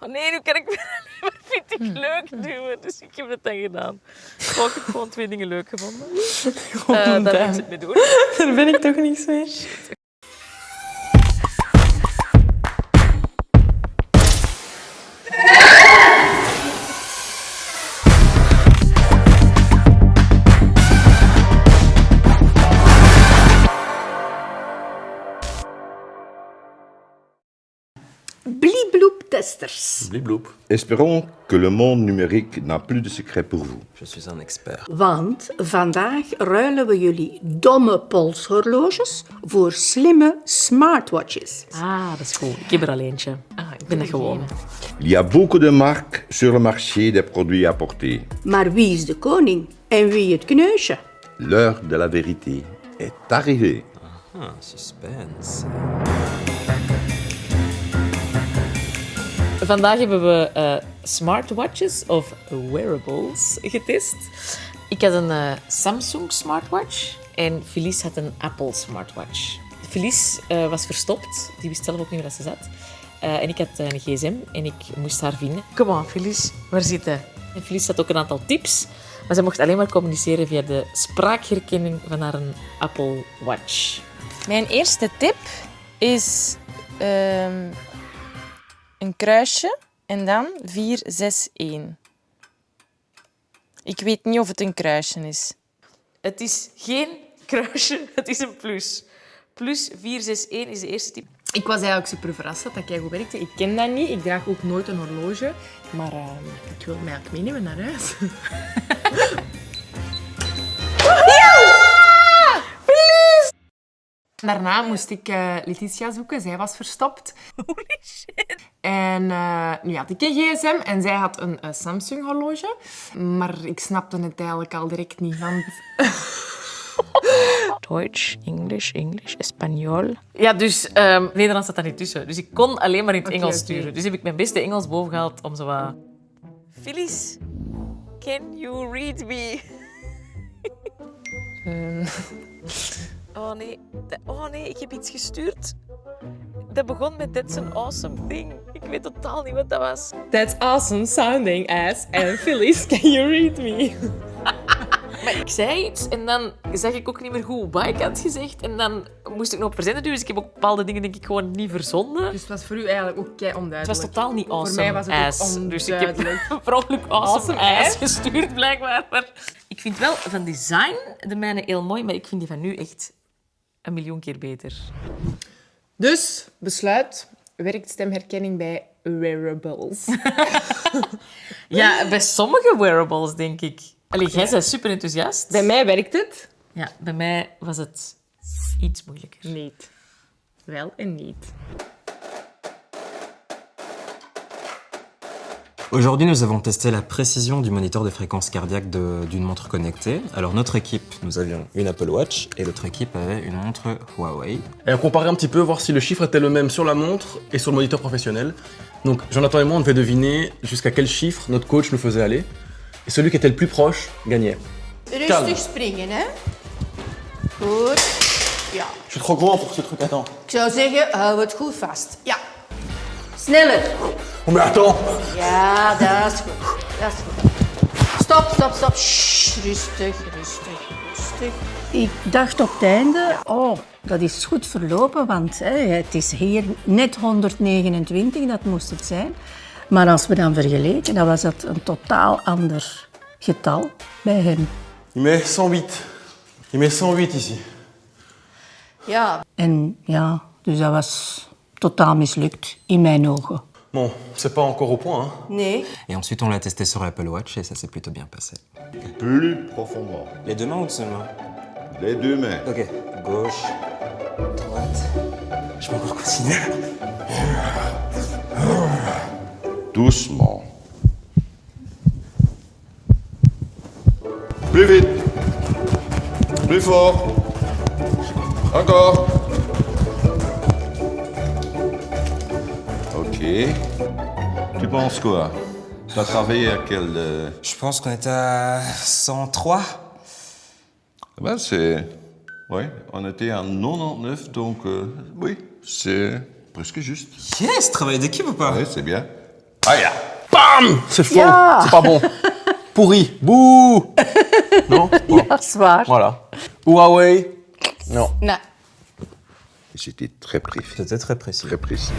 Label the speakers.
Speaker 1: Oh nee, nu kan ik weer alleen maar vind ik leuk duwen. Dus ik heb dat dan gedaan. Ik heb gewoon twee dingen leuk gevonden. Uh, daar ik het mee doen.
Speaker 2: Daar ben ik toch niks mee.
Speaker 3: Testers.
Speaker 4: Blibloep.
Speaker 5: Espérons que le monde numérique n'a plus de secrets pour vous.
Speaker 4: Je suis un expert.
Speaker 3: Want vandaag ruilen we jullie domme polshorloges voor slimme smartwatches.
Speaker 1: Ah, dat is goed. Ik heb er al eentje. Ah, ik ben dat gewoon.
Speaker 5: Il y a beaucoup de marques sur le marché des produits à porter.
Speaker 3: Maar wie is de koning en wie het kneusje?
Speaker 5: L'heure de la vérité est arrivée.
Speaker 4: Ah, suspense.
Speaker 1: Vandaag hebben we uh, smartwatches of wearables getest. Ik had een uh, Samsung smartwatch en Felice had een Apple smartwatch. Felice uh, was verstopt, die wist zelf ook niet waar ze zat. en ik had een gsm en ik moest haar vinden. Kom on, Felice, waar zit hij? En Felice had ook een aantal tips, maar ze mocht alleen maar communiceren via de spraakherkenning van haar Apple Watch.
Speaker 2: Mijn eerste tip is ehm, een kruisje en dan 4, 6, 1. Ik weet niet of het een kruisje is.
Speaker 1: Het is geen kruisje, het is een plus. Plus 4, 6, 1 is de eerste tip.
Speaker 2: Ik was eigenlijk super verrast dat dat goed werkte. Ik ken dat niet. Ik draag ook nooit een horloge. Maar uh, ik wil mij ook meenemen naar huis. Daarna moest ik uh, Letitia zoeken. Zij was verstopt.
Speaker 1: Holy shit.
Speaker 2: En uh, nu had ik een gsm en zij had een uh, Samsung horloge. Maar ik snapte het eigenlijk al direct niet, want...
Speaker 1: Duits, Engels, Engels, Espanol. Ja, dus um, Nederlands zat daar niet tussen. Dus ik kon alleen maar in het Engels sturen. Dus heb ik mijn beste Engels boven gehaald om zo wat... Phyllis, can you read me? um. Oh nee. Oh nee, ik heb iets gestuurd. Dat begon met That's an awesome thing. Ik weet totaal niet wat dat was.
Speaker 2: That's awesome sounding as and Phyllis, can you read me?
Speaker 1: maar ik zei iets en dan zag ik ook niet meer goed wat ik had gezegd. En dan moest ik nog verzenden dus ik heb ook bepaalde dingen denk ik gewoon niet verzonden.
Speaker 2: Dus het was voor u eigenlijk ook kei onduidelijk?
Speaker 1: Het was totaal niet awesome
Speaker 2: Voor mij was het
Speaker 1: ass. Dus ik heb per ongeluk awesome, awesome ass gestuurd blijkbaar. Maar ik vind wel van design de mijne heel mooi, maar ik vind die van nu echt een miljoen keer beter.
Speaker 2: Dus, besluit, werkt stemherkenning bij wearables?
Speaker 1: ja, bij sommige wearables denk ik. Allee, jij bent super enthousiast.
Speaker 2: Bij mij werkt het.
Speaker 1: Ja, bij mij was het iets moeilijker.
Speaker 2: Niet. Wel en niet.
Speaker 4: Aujourd'hui, nous avons testé la précision du moniteur de fréquence cardiaque d'une montre connectée. Alors notre équipe, nous avions une Apple Watch et l'autre équipe avait une montre Huawei.
Speaker 6: Et on comparait un petit peu, voir si le chiffre était le même sur la montre et sur le moniteur professionnel. Donc Jonathan et moi, on devait deviner jusqu'à quel chiffre notre coach nous faisait aller. Et celui qui était le plus proche gagnait.
Speaker 3: Rustig springen, hè. Goed. Ja.
Speaker 6: Je suis trop grand pour ce truc, attends.
Speaker 3: Ik vast. Ja. Dat is goed. Dat is goed. Stop, stop, stop. Shh, rustig, rustig, rustig. Ik dacht op het einde, oh, dat is goed verlopen, want hè, het is hier net 129, dat moest het zijn. Maar als we dan vergeleken, dan was dat een totaal ander getal bij hem.
Speaker 6: Il met 108. Il met 108 ici.
Speaker 3: Ja. En ja, dus dat was totaal mislukt in mijn ogen.
Speaker 6: Bon, c'est pas encore au point. Hein.
Speaker 3: Nee.
Speaker 4: Et ensuite, on l'a testé sur l'Apple Watch et ça s'est plutôt bien passé.
Speaker 5: Plus profondément.
Speaker 4: Les deux mains ou main
Speaker 5: Les deux mains.
Speaker 4: Ok. Gauche, droite. Je peux encore continuer?
Speaker 5: Doucement. Plus vite. Plus fort. Encore. Tu penses quoi? Tu as travaillé à quel... euh,
Speaker 4: Je pense qu'on était à 103.
Speaker 5: Ben c'est... Oui, on était en 99, donc euh, oui, c'est presque juste.
Speaker 4: Yes Travail d'équipe ou pas?
Speaker 5: Oui, c'est bien. Ah ja.
Speaker 6: Bam C'est faux, c'est pas bon. Pourri, bouh Non? Bon. Voilà. Huawei Non.
Speaker 3: Nee.
Speaker 5: C'était très précis.
Speaker 4: C'était très précis.
Speaker 5: Très précis.